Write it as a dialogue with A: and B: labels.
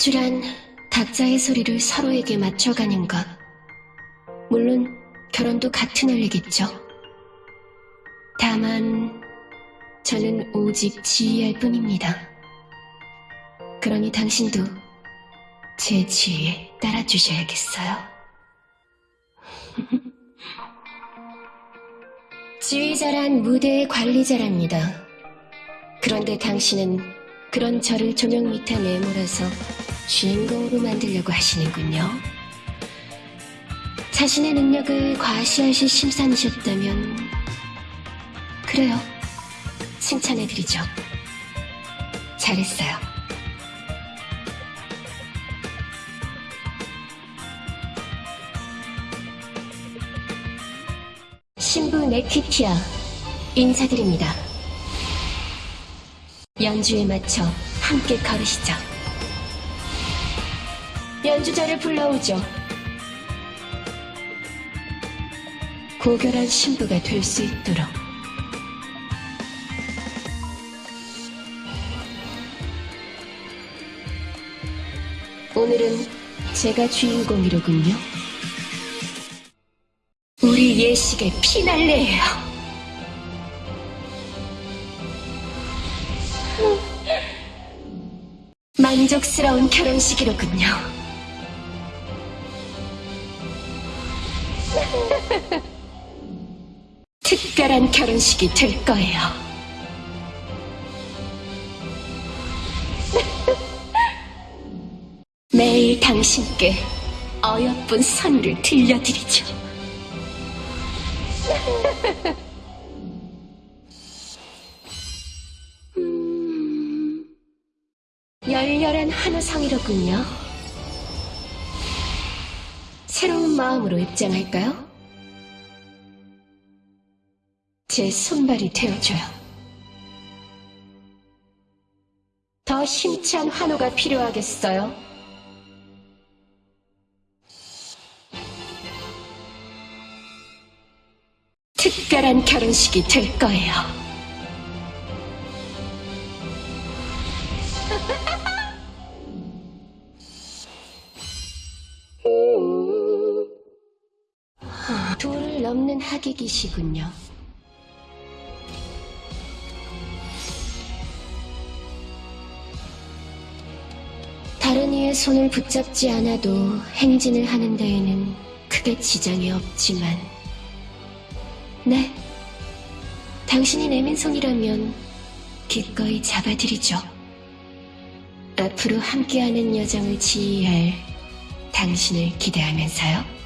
A: 합주란 각자의 소리를 서로에게 맞춰가는 것. 물론 결혼도 같은 원리겠죠. 다만 저는 오직 지휘할 뿐입니다. 그러니 당신도 제 지휘에 따라주셔야겠어요. 지휘자란 무대의 관리자랍니다. 그런데 당신은 그런 저를 조명 밑에 내몰아서 주인공으로 만들려고 하시는군요. 자신의 능력을 과시하실 심산이셨다면 그래요. 칭찬해드리죠. 잘했어요. 신부 네키티아 인사드립니다. 연주에 맞춰 함께 걸으시죠. 연주자를 불러오죠. 고결한 신부가 될 수 있도록. 오늘은 제가 주인공이로군요. 우리 예식의 피날레예요. 만족스러운 결혼식이로군요. 특별한 결혼식이 될 거예요. 매일 당신께 어여쁜 선율을 들려드리죠. 음, 열렬한 한우성이로군요. 새로운 마음으로 입장할까요? 제 손발이 되어줘요. 더 힘찬 환호가 필요하겠어요. 특별한 결혼식이 될 거예요. 넘는 하객이시군요. 다른 이의 손을 붙잡지 않아도 행진을 하는 데에는 크게 지장이 없지만, 네. 당신이 내민 손이라면 기꺼이 잡아드리죠. 앞으로 함께하는 여정을 지휘할 당신을 기대하면서요.